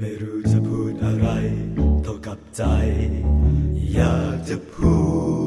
ไม่รู้จะพูดอะไรเท่ากับใจ อยากจะพูด